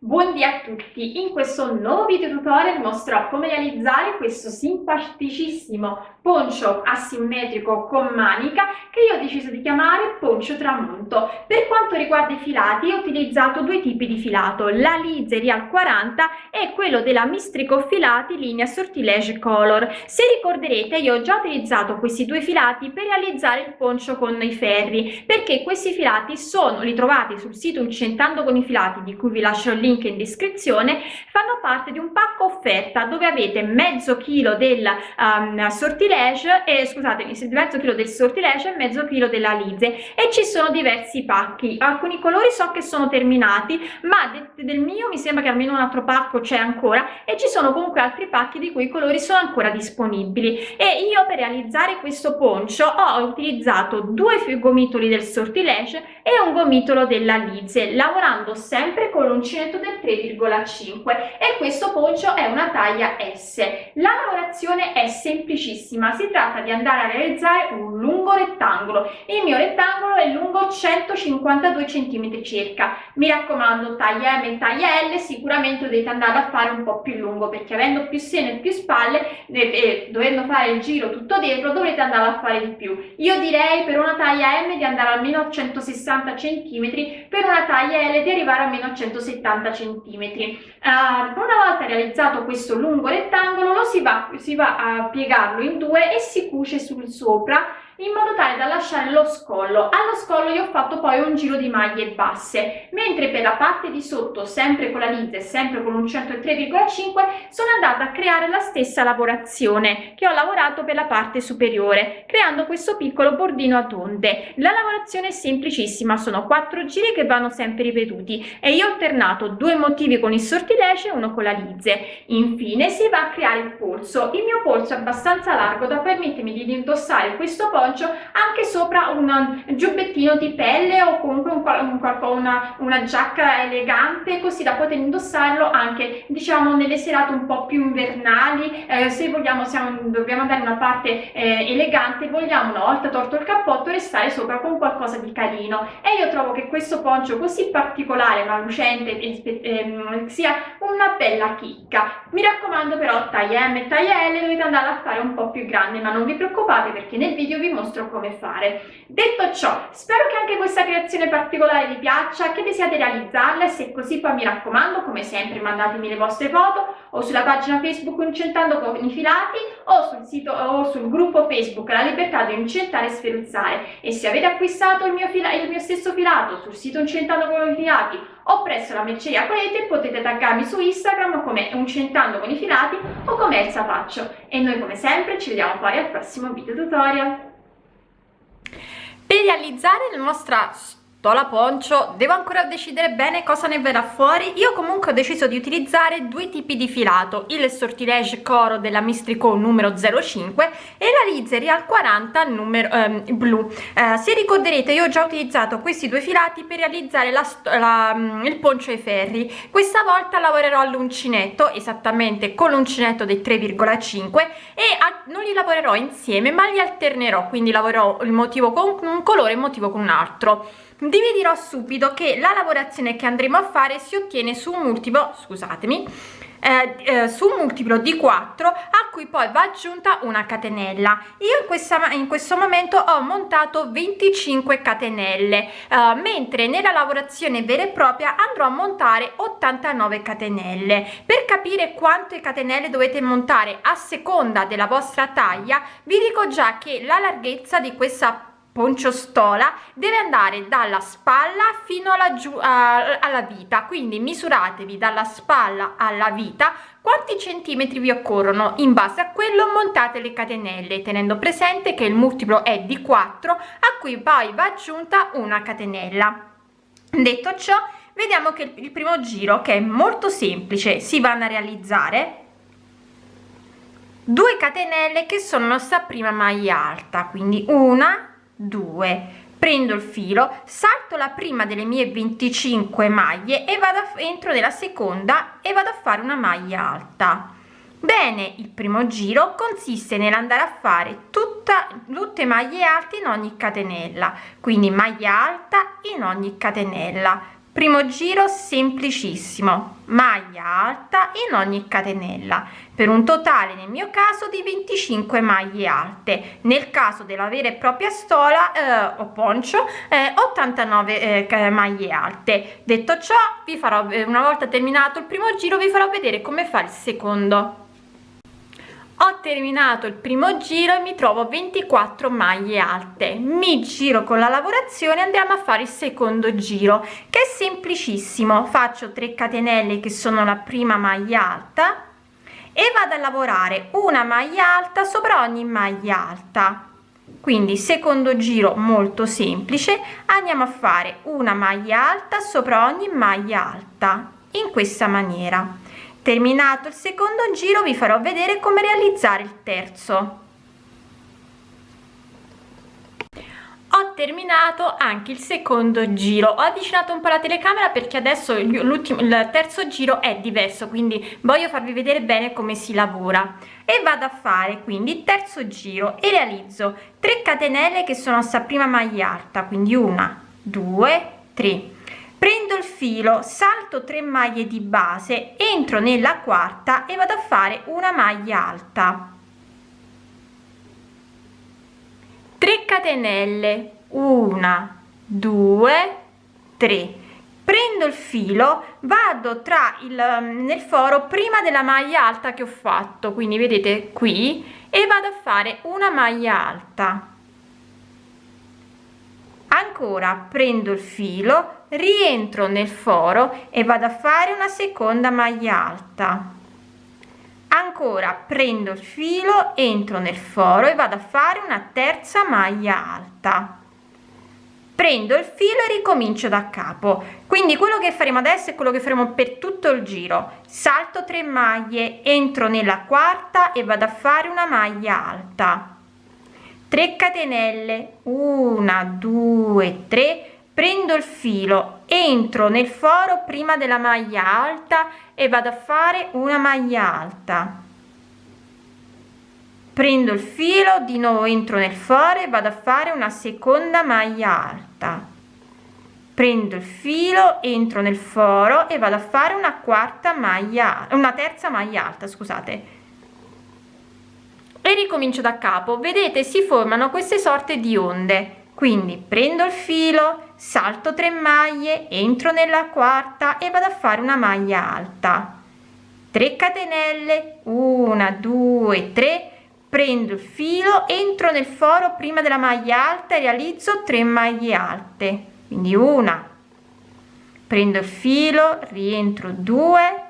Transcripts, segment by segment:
Buondì a tutti! In questo nuovo video tutorial vi mostrerò come realizzare questo simpaticissimo poncio asimmetrico con manica che io ho deciso di chiamare poncio tramonto. Per quanto riguarda i filati ho utilizzato due tipi di filato, la Lize Real 40 e quello della Mistrico Filati linea Sortilege Color. Se ricorderete io ho già utilizzato questi due filati per realizzare il poncio con i ferri perché questi filati sono ritrovati sul sito Incentando con i filati di cui vi lascio il link link in descrizione, fanno parte di un pacco offerta dove avete mezzo chilo del um, sortilege e scusatemi, mezzo chilo del sortilege e mezzo chilo della lize e ci sono diversi pacchi. Alcuni colori so che sono terminati, ma de del mio mi sembra che almeno un altro pacco c'è ancora e ci sono comunque altri pacchi di cui i colori sono ancora disponibili. E io per realizzare questo poncio ho utilizzato due gomitoli del sortilege e un gomitolo della lize, lavorando sempre con l'uncinetto del 3,5 e questo poncio è una taglia S. La lavorazione è semplicissima, si tratta di andare a realizzare un lungo rettangolo. Il mio rettangolo è lungo 152 cm circa. Mi raccomando, taglia M e taglia L, sicuramente dovete andare a fare un po' più lungo perché avendo più seno e più spalle e, e dovendo fare il giro tutto dietro dovrete andare a fare di più. Io direi per una taglia M di andare almeno a 160 cm, per una taglia L di arrivare a 170 cm. Uh, una volta realizzato questo lungo rettangolo lo si va, si va a piegarlo in due e si cuce sul sopra in modo tale da lasciare lo scollo. Allo scollo io ho fatto poi un giro di maglie basse, mentre per la parte di sotto, sempre con la lite, sempre con un 103,5, sono andata a creare la stessa lavorazione che ho lavorato per la parte superiore, creando questo piccolo bordino a onde. La lavorazione è semplicissima, sono quattro giri che vanno sempre ripetuti e io ho alternato due motivi con il sortilege e uno con la lizze. Infine si va a creare il polso. Il mio polso è abbastanza largo da permettermi di indossare questo poi appoggio anche sopra un giubbettino di pelle o comunque un, un, una, una giacca elegante così da poter indossarlo anche diciamo nelle serate un po' più invernali. Eh, se vogliamo siamo, dobbiamo andare in una parte eh, elegante vogliamo una volta torto il cappotto restare sopra con qualcosa di carino. E io trovo che questo poncio così particolare ma lucente eh, sia una bella chicca. Mi raccomando però taglia M e taglia L dovete andare a fare un po' più grande ma non vi preoccupate perché nel video vi mostro come fare. Detto ciò, spero che anche questa creazione particolare vi piaccia, che desiate realizzarla e se così poi mi raccomando, come sempre mandatemi le vostre foto o sulla pagina Facebook Incentando con i filati o sul sito o sul gruppo Facebook La Libertà di Incentare e Sferuzzare. E se avete acquistato il mio, fila, il mio stesso filato sul sito Incentando con i filati o presso la merceria Colete potete taggarmi su Instagram come Incentando con i filati o come Elsa Faccio. E noi come sempre ci vediamo poi al prossimo video tutorial per realizzare la nostra la poncio devo ancora decidere bene cosa ne verrà fuori. Io comunque ho deciso di utilizzare due tipi di filato. Il sortilege coro della mistrico numero 05 e la lize real 40 numero ehm, blu. Eh, se ricorderete io ho già utilizzato questi due filati per realizzare la, la, mm, il poncio ai ferri. Questa volta lavorerò all'uncinetto esattamente con l'uncinetto dei 3,5 e a, non li lavorerò insieme ma li alternerò. Quindi lavorerò il motivo con un colore e il motivo con un altro vi dirò subito che la lavorazione che andremo a fare si ottiene su un multiplo scusatemi eh, eh, su un multiplo di 4 a cui poi va aggiunta una catenella. Io in, questa, in questo momento ho montato 25 catenelle eh, mentre nella lavorazione vera e propria andrò a montare 89 catenelle. Per capire quante catenelle dovete montare a seconda della vostra taglia vi dico già che la larghezza di questa stola deve andare dalla spalla fino alla, giù, alla vita. Quindi misuratevi dalla spalla alla vita quanti centimetri vi occorrono? In base a quello montate le catenelle tenendo presente che il multiplo è di 4 a cui poi va aggiunta una catenella. Detto ciò vediamo che il primo giro che è molto semplice si vanno a realizzare. 2 catenelle che sono la prima maglia alta quindi una 2 prendo il filo salto la prima delle mie 25 maglie e vado entro nella seconda e vado a fare una maglia alta. Bene il primo giro consiste nell'andare a fare tutta tutte maglie alte in ogni catenella quindi maglia alta in ogni catenella primo giro semplicissimo. Maglia alta in ogni catenella. Per un totale nel mio caso di 25 maglie alte. Nel caso della vera e propria stola eh, o poncio eh, 89 eh, maglie alte. Detto ciò vi farò eh, una volta terminato il primo giro vi farò vedere come fa il secondo ho terminato il primo giro e mi trovo 24 maglie alte. Mi giro con la lavorazione andiamo a fare il secondo giro che è semplicissimo. Faccio 3 catenelle che sono la prima maglia alta e vado a lavorare una maglia alta sopra ogni maglia alta. Quindi secondo giro molto semplice andiamo a fare una maglia alta sopra ogni maglia alta in questa maniera terminato il secondo giro vi farò vedere come realizzare il terzo. Ho terminato anche il secondo giro. Ho avvicinato un po la telecamera perché adesso il terzo giro è diverso quindi voglio farvi vedere bene come si lavora. E vado a fare quindi il terzo giro e realizzo 3 catenelle che sono sta prima maglia alta quindi una due tre prendo il filo salto 3 maglie di base entro nella quarta e vado a fare una maglia alta. 3 catenelle. 1 2 3 prendo il filo vado tra il nel foro prima della maglia alta che ho fatto quindi vedete qui e vado a fare una maglia alta. Ancora prendo il filo rientro nel foro e vado a fare una seconda maglia alta. Ancora prendo il filo entro nel foro e vado a fare una terza maglia alta. Prendo il filo e ricomincio da capo. Quindi quello che faremo adesso è quello che faremo per tutto il giro. Salto 3 maglie entro nella quarta e vado a fare una maglia alta. 3 catenelle. 1 2 3 prendo il filo entro nel foro prima della maglia alta e vado a fare una maglia alta. Prendo il filo di nuovo entro nel foro e vado a fare una seconda maglia alta. Prendo il filo entro nel foro e vado a fare una quarta maglia una terza maglia alta scusate. E ricomincio da capo. Vedete si formano queste sorte di onde. Quindi prendo il filo salto 3 maglie entro nella quarta e vado a fare una maglia alta. 3 catenelle 1 2 3 prendo il filo entro nel foro prima della maglia alta e realizzo 3 maglie alte quindi una. Prendo il filo rientro 2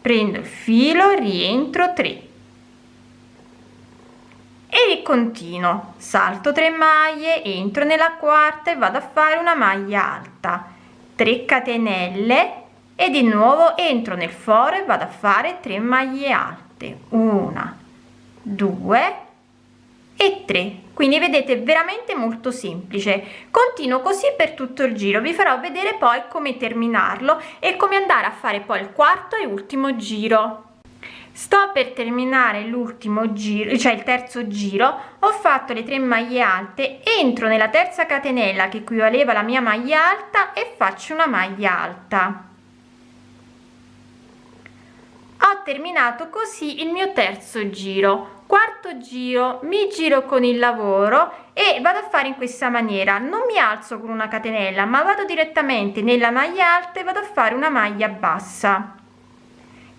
prendo il filo rientro 3 e continuo. Salto 3 maglie entro nella quarta e vado a fare una maglia alta. 3 catenelle e di nuovo entro nel foro e vado a fare 3 maglie alte. Una 2 e 3 quindi vedete veramente molto semplice. Continuo così per tutto il giro. Vi farò vedere poi come terminarlo e come andare a fare poi il quarto e ultimo giro sto per terminare l'ultimo giro cioè il terzo giro ho fatto le tre maglie alte entro nella terza catenella che equivaleva alla mia maglia alta e faccio una maglia alta. Ho terminato così il mio terzo giro. Quarto giro mi giro con il lavoro e vado a fare in questa maniera. Non mi alzo con una catenella ma vado direttamente nella maglia alta e vado a fare una maglia bassa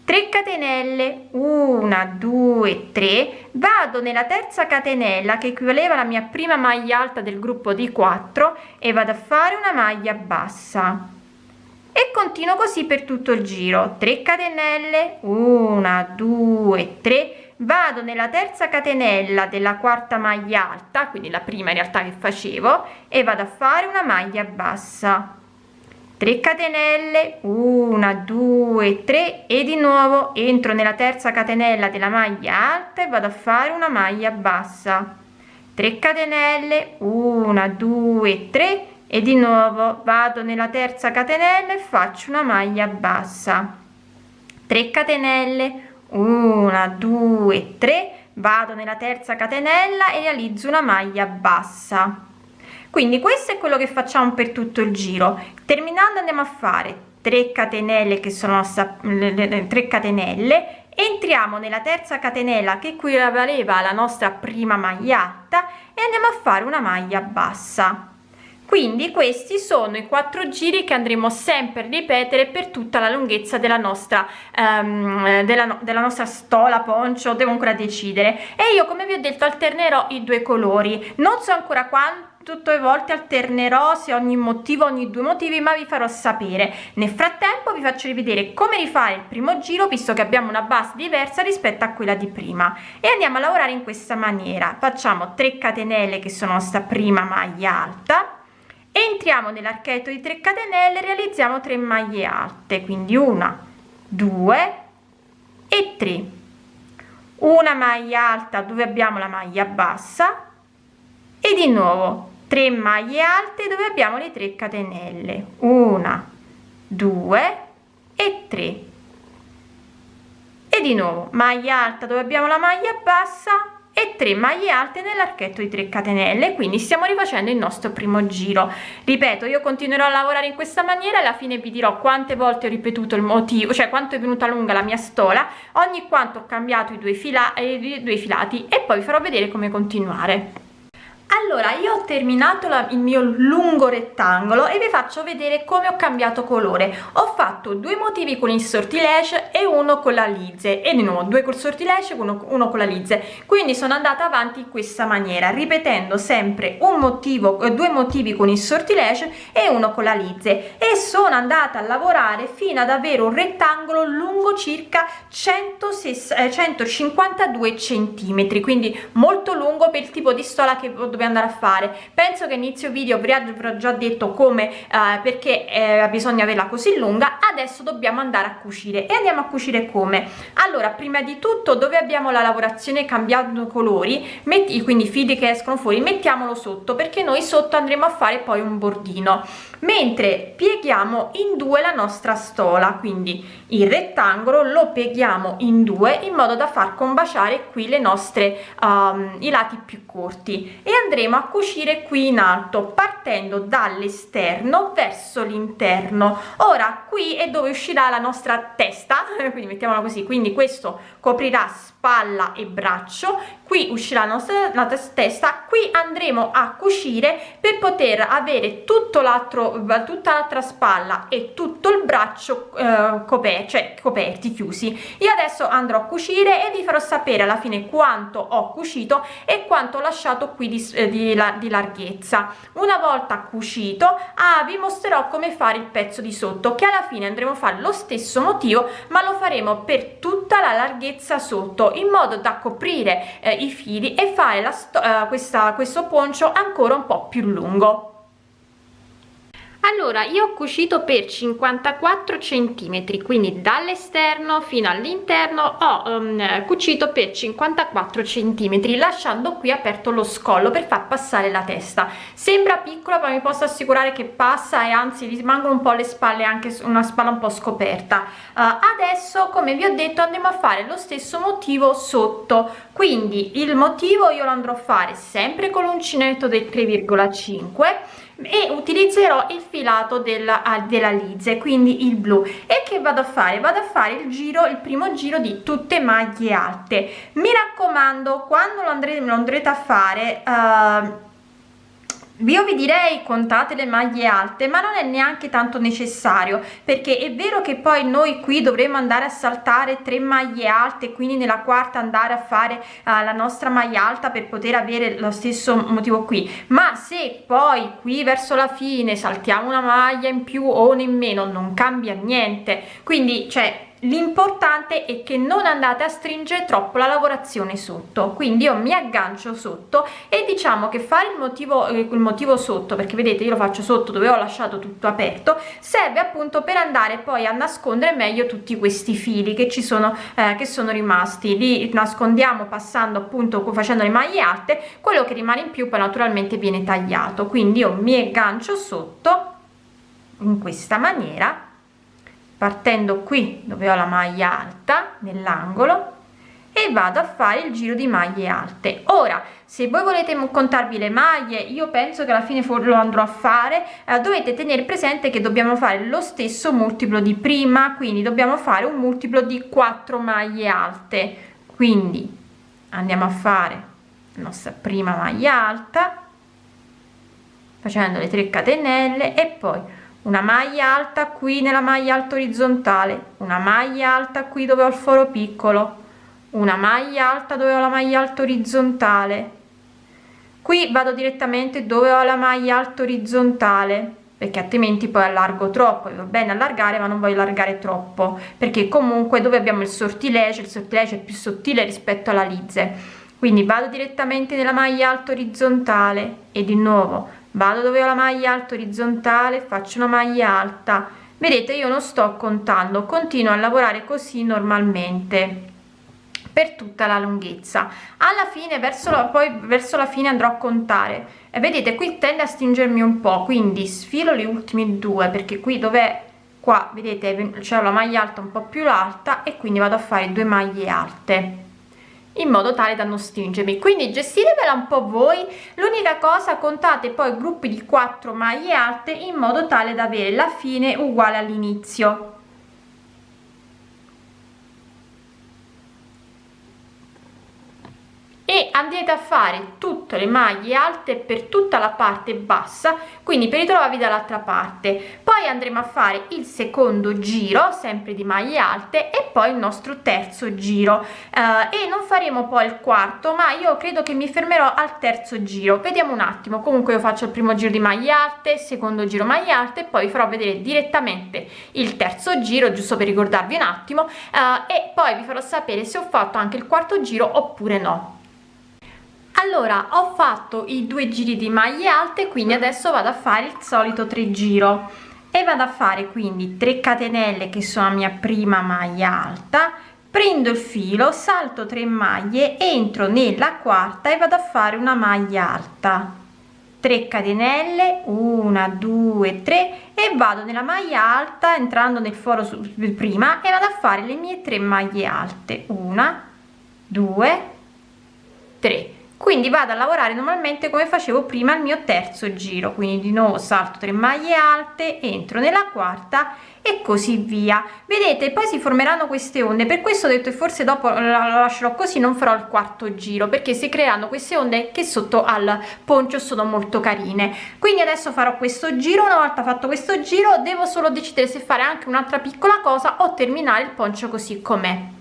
3 catenelle 1 2 3 vado nella terza catenella che equivaleva alla mia prima maglia alta del gruppo di 4 e vado a fare una maglia bassa. E continuo così per tutto il giro. 3 catenelle 1 2 3 vado nella terza catenella della quarta maglia alta quindi la prima in realtà che facevo e vado a fare una maglia bassa 3 catenelle 1 2 3 e di nuovo entro nella terza catenella della maglia alta e vado a fare una maglia bassa. 3 catenelle 1 2 3 e di nuovo vado nella terza catenella e faccio una maglia bassa. 3 catenelle 1 2 3 vado nella terza catenella e realizzo una maglia bassa quindi questo è quello che facciamo per tutto il giro. Terminando andiamo a fare 3 catenelle che sono 3 catenelle. Entriamo nella terza catenella che equivaleva alla nostra prima maglia alta e andiamo a fare una maglia bassa. Quindi questi sono i quattro giri che andremo sempre a ripetere per tutta la lunghezza della nostra um, della, della nostra stola poncio devo ancora decidere. E io come vi ho detto alternerò i due colori. Non so ancora quanto tutte le volte alternerò se ogni motivo ogni due motivi ma vi farò sapere. Nel frattempo vi faccio rivedere come rifare il primo giro visto che abbiamo una base diversa rispetto a quella di prima. E andiamo a lavorare in questa maniera. Facciamo 3 catenelle che sono sta prima maglia alta. Entriamo nell'archetto di 3 catenelle realizziamo 3 maglie alte. Quindi una due e 3 una maglia alta dove abbiamo la maglia bassa. E di nuovo 3 maglie alte dove abbiamo le 3 catenelle. Una due e 3 e di nuovo maglia alta dove abbiamo la maglia bassa e 3 maglie alte nell'archetto di 3 catenelle. Quindi stiamo rifacendo il nostro primo giro. Ripeto io continuerò a lavorare in questa maniera alla fine vi dirò quante volte ho ripetuto il motivo cioè quanto è venuta lunga la mia stola. Ogni quanto ho cambiato i due, fila, eh, i due filati e poi vi farò vedere come continuare allora io ho terminato la, il mio lungo rettangolo e vi faccio vedere come ho cambiato colore. Ho fatto due motivi con il sortilege e uno con la lizze. E di nuovo due col sortilege uno, uno con la lizze. Quindi sono andata avanti in questa maniera ripetendo sempre un motivo eh, due motivi con il sortilege e uno con la lizze. E sono andata a lavorare fino ad avere un rettangolo lungo circa 106, eh, 152 centimetri quindi molto lungo per il tipo di stola che dobbiamo andare a fare. Penso che inizio video vi avrò già detto come eh, perché eh, bisogna averla così lunga. Adesso dobbiamo andare a cucire. E andiamo a cucire come? Allora prima di tutto dove abbiamo la lavorazione cambiando colori metti quindi i fili che escono fuori mettiamolo sotto perché noi sotto andremo a fare poi un bordino mentre pieghiamo in due la nostra stola quindi il rettangolo lo pieghiamo in due in modo da far combaciare qui le nostre um, i lati più corti e andremo a cucire qui in alto partendo dall'esterno verso l'interno. Ora qui è dove uscirà la nostra testa quindi mettiamola così quindi questo coprirà spalla e braccio qui uscirà la nostra la testa qui andremo a cucire per poter avere tutto l'altro tutta l'altra spalla e tutto il braccio eh, coperto cioè coperti chiusi. Io adesso andrò a cucire e vi farò sapere alla fine quanto ho cucito e quanto ho lasciato qui di, eh, di, di larghezza. Una volta cucito ah, vi mostrerò come fare il pezzo di sotto che alla fine andremo a fare lo stesso motivo ma lo faremo per tutta la larghezza sotto in modo da coprire eh, i fili e fare la eh, questa, questo poncio ancora un po più lungo allora io ho cucito per 54 centimetri quindi dall'esterno fino all'interno ho um, cucito per 54 centimetri lasciando qui aperto lo scollo per far passare la testa. Sembra piccola ma mi posso assicurare che passa e anzi rimangono un po le spalle anche una spalla un po scoperta. Uh, adesso come vi ho detto andiamo a fare lo stesso motivo sotto. Quindi il motivo io lo andrò a fare sempre con l'uncinetto del 3,5 e utilizzerò il filato della, ah, della lizze quindi il blu. E che vado a fare? Vado a fare il giro il primo giro di tutte maglie alte. Mi raccomando quando lo andrete lo andrete a fare uh, io vi direi contate le maglie alte ma non è neanche tanto necessario perché è vero che poi noi qui dovremo andare a saltare tre maglie alte quindi nella quarta andare a fare uh, la nostra maglia alta per poter avere lo stesso motivo qui. Ma se poi qui verso la fine saltiamo una maglia in più o in meno non cambia niente. Quindi cioè l'importante è che non andate a stringere troppo la lavorazione sotto. Quindi io mi aggancio sotto e diciamo che fare il motivo eh, il motivo sotto perché vedete io lo faccio sotto dove ho lasciato tutto aperto serve appunto per andare poi a nascondere meglio tutti questi fili che ci sono eh, che sono rimasti. Li nascondiamo passando appunto facendo le maglie alte quello che rimane in più poi naturalmente viene tagliato. Quindi io mi aggancio sotto in questa maniera partendo qui dove ho la maglia alta nell'angolo e vado a fare il giro di maglie alte. Ora se voi volete contarvi le maglie io penso che alla fine lo andrò a fare. Eh, dovete tenere presente che dobbiamo fare lo stesso multiplo di prima quindi dobbiamo fare un multiplo di 4 maglie alte. Quindi andiamo a fare la nostra prima maglia alta facendo le 3 catenelle e poi una maglia alta qui nella maglia alta orizzontale una maglia alta qui dove ho il foro piccolo una maglia alta dove ho la maglia alta orizzontale qui vado direttamente dove ho la maglia alta orizzontale perché altrimenti poi allargo troppo va bene allargare ma non voglio allargare troppo perché comunque dove abbiamo il sortilege il sortilege è più sottile rispetto alla lizze. Quindi vado direttamente nella maglia alta orizzontale e di nuovo vado dove ho la maglia alta orizzontale faccio una maglia alta. Vedete io non sto contando continuo a lavorare così normalmente per tutta la lunghezza. Alla fine verso la poi verso la fine andrò a contare. E vedete qui tende a stringermi un po quindi sfilo le ultime due perché qui dove qua vedete c'è la maglia alta un po più alta e quindi vado a fare due maglie alte in modo tale da non stringermi. Quindi gestirevela un po voi. L'unica cosa contate poi gruppi di 4 maglie alte in modo tale da avere la fine uguale all'inizio e andrete a fare tutte le maglie alte per tutta la parte bassa quindi per ritrovarvi dall'altra parte. Poi andremo a fare il secondo giro sempre di maglie alte e poi il nostro terzo giro. Eh, e non faremo poi il quarto ma io credo che mi fermerò al terzo giro. Vediamo un attimo. Comunque io faccio il primo giro di maglie alte secondo giro maglie alte poi farò vedere direttamente il terzo giro giusto per ricordarvi un attimo. Eh, e poi vi farò sapere se ho fatto anche il quarto giro oppure no allora ho fatto i due giri di maglie alte quindi adesso vado a fare il solito tre giro e vado a fare quindi 3 catenelle che sono la mia prima maglia alta prendo il filo salto 3 maglie entro nella quarta e vado a fare una maglia alta. 3 catenelle 1 2 3 e vado nella maglia alta entrando nel foro prima e vado a fare le mie 3 maglie alte. 1 2 3 quindi vado a lavorare normalmente come facevo prima il mio terzo giro. Quindi di nuovo salto 3 maglie alte entro nella quarta e così via. Vedete poi si formeranno queste onde. Per questo ho detto e forse dopo lo lascerò così non farò il quarto giro perché si creeranno queste onde che sotto al poncio sono molto carine. Quindi adesso farò questo giro. Una volta fatto questo giro devo solo decidere se fare anche un'altra piccola cosa o terminare il poncio così com'è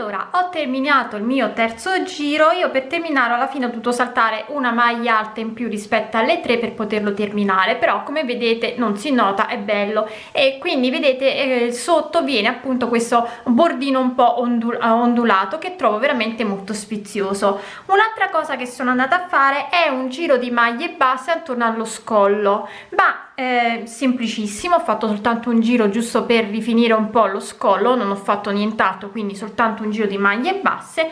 allora ho terminato il mio terzo giro io per terminare alla fine ho dovuto saltare una maglia alta in più rispetto alle tre per poterlo terminare però come vedete non si nota è bello. E quindi vedete eh, sotto viene appunto questo bordino un po ondul ondulato che trovo veramente molto sfizioso un'altra cosa che sono andata a fare è un giro di maglie basse attorno allo scollo ma eh, semplicissimo ho fatto soltanto un giro giusto per rifinire un po lo scollo non ho fatto nient'altro quindi soltanto un giro di maglie basse.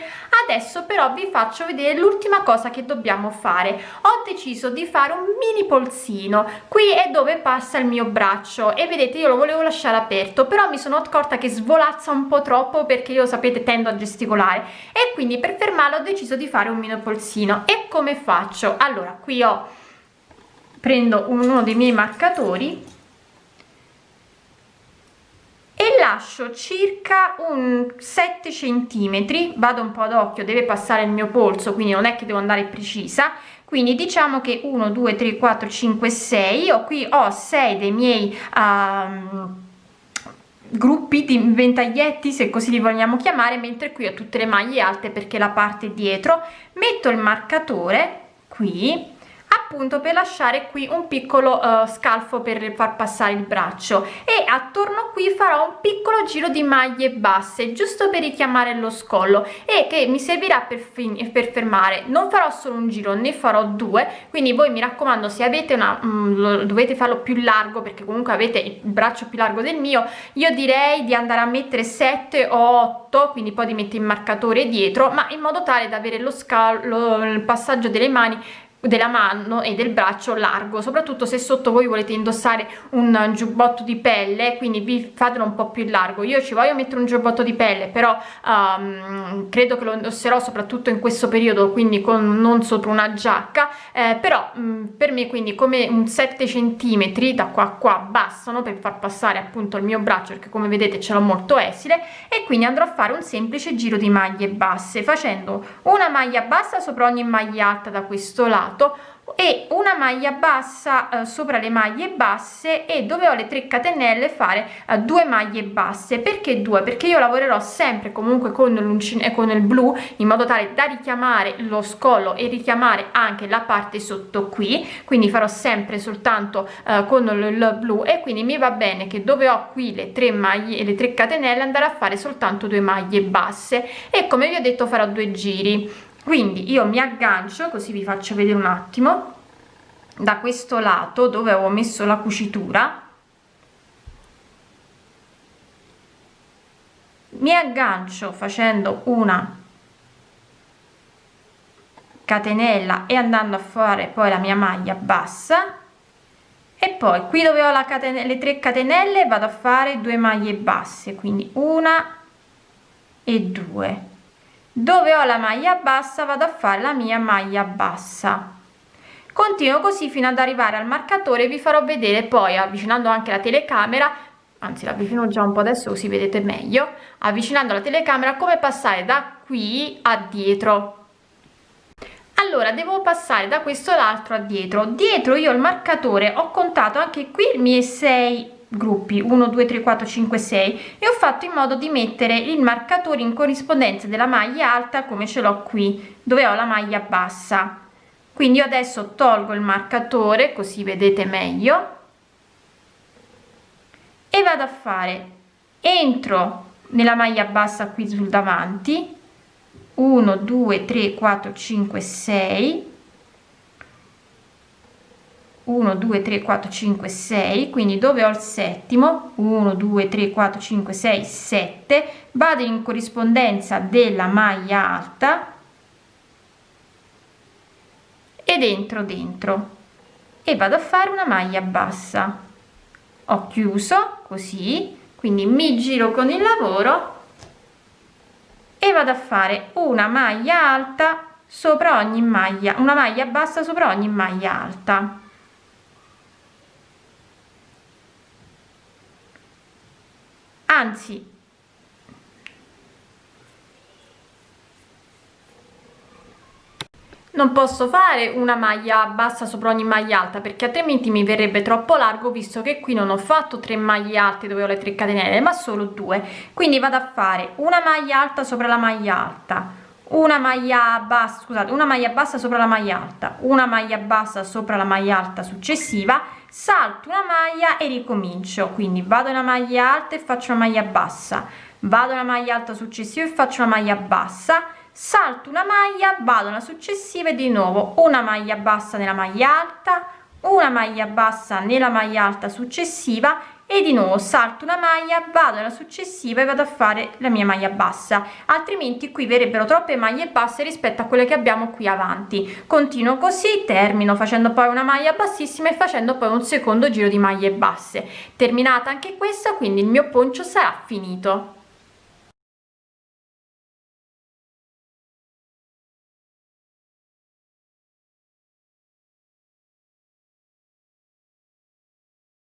Adesso però vi faccio vedere l'ultima cosa che dobbiamo fare. Ho deciso di fare un mini polsino. Qui è dove passa il mio braccio e vedete io lo volevo lasciare aperto però mi sono accorta che svolazza un po troppo perché io sapete tendo a gesticolare. E quindi per fermarlo ho deciso di fare un mini polsino. E come faccio? Allora qui ho prendo uno dei miei marcatori e lascio circa un 7 centimetri. Vado un po' ad occhio deve passare il mio polso quindi non è che devo andare precisa. Quindi diciamo che 1 2 3 4 5 6 io qui ho 6 dei miei um, gruppi di ventaglietti se così li vogliamo chiamare mentre qui ho tutte le maglie alte perché la parte dietro. Metto il marcatore qui appunto per lasciare qui un piccolo uh, scalfo per far passare il braccio. E attorno qui farò un piccolo giro di maglie basse giusto per richiamare lo scollo e che mi servirà per, per fermare. Non farò solo un giro ne farò due. Quindi voi mi raccomando se avete una um, dovete farlo più largo perché comunque avete il braccio più largo del mio io direi di andare a mettere 7 o 8 quindi poi di mettere il marcatore dietro ma in modo tale da avere lo scalo il passaggio delle mani della mano e del braccio largo soprattutto se sotto voi volete indossare un giubbotto di pelle quindi vi fatelo un po più largo. Io ci voglio mettere un giubbotto di pelle però um, credo che lo indosserò soprattutto in questo periodo quindi con non sopra una giacca eh, però um, per me quindi come un 7 centimetri da qua a qua bastano per far passare appunto il mio braccio perché come vedete ce l'ho molto esile e quindi andrò a fare un semplice giro di maglie basse facendo una maglia bassa sopra ogni maglia alta da questo lato lato e una maglia bassa eh, sopra le maglie basse e dove ho le 3 catenelle fare eh, due maglie basse. Perché due? Perché io lavorerò sempre comunque con l'uncino e con il blu in modo tale da richiamare lo scollo e richiamare anche la parte sotto qui. Quindi farò sempre soltanto eh, con il, blu. E quindi mi va bene che dove ho qui le tre maglie e le 3 catenelle andare a fare soltanto due maglie basse. E come vi ho detto farò due giri quindi io mi aggancio così vi faccio vedere un attimo da questo lato dove avevo messo la cucitura. Mi aggancio facendo una catenella e andando a fare poi la mia maglia bassa. E poi qui dove ho la catenella le 3 catenelle vado a fare due maglie basse quindi una e due dove ho la maglia bassa vado a fare la mia maglia bassa. Continuo così fino ad arrivare al marcatore vi farò vedere poi avvicinando anche la telecamera anzi l'avvicino già un po adesso così vedete meglio avvicinando la telecamera come passare da qui a dietro. Allora devo passare da questo l'altro a dietro. Dietro io il marcatore ho contato anche qui i miei 6 gruppi 1 2 3 4 5 6 e ho fatto in modo di mettere il marcatore in corrispondenza della maglia alta come ce l'ho qui dove ho la maglia bassa. Quindi adesso tolgo il marcatore così vedete meglio e vado a fare entro nella maglia bassa qui sul davanti 1 2 3 4 5 6 1 2 3 4 5 6 quindi dove ho il settimo? 1 2 3 4 5 6 7 vado in corrispondenza della maglia alta ed entro dentro e vado a fare una maglia bassa. Ho chiuso così quindi mi giro con il lavoro e vado a fare una maglia alta sopra ogni maglia una maglia bassa sopra ogni maglia alta anzi non posso fare una maglia bassa sopra ogni maglia alta perché altrimenti mi verrebbe troppo largo visto che qui non ho fatto tre maglie alte dove ho le tre catenelle ma solo due. Quindi vado a fare una maglia alta sopra la maglia alta una maglia bassa scusate una maglia bassa sopra la maglia alta. Una maglia bassa sopra la maglia alta successiva. Salto una maglia e ricomincio. Quindi vado una maglia alta e faccio una maglia bassa. Vado una maglia alta successiva e faccio una maglia bassa. Salto una maglia vado una successiva e di nuovo una maglia bassa nella maglia alta una maglia bassa nella maglia alta successiva e di nuovo salto una maglia vado alla successiva e vado a fare la mia maglia bassa. Altrimenti qui verrebbero troppe maglie basse rispetto a quelle che abbiamo qui avanti. Continuo così termino facendo poi una maglia bassissima e facendo poi un secondo giro di maglie basse. Terminata anche questa quindi il mio poncio sarà finito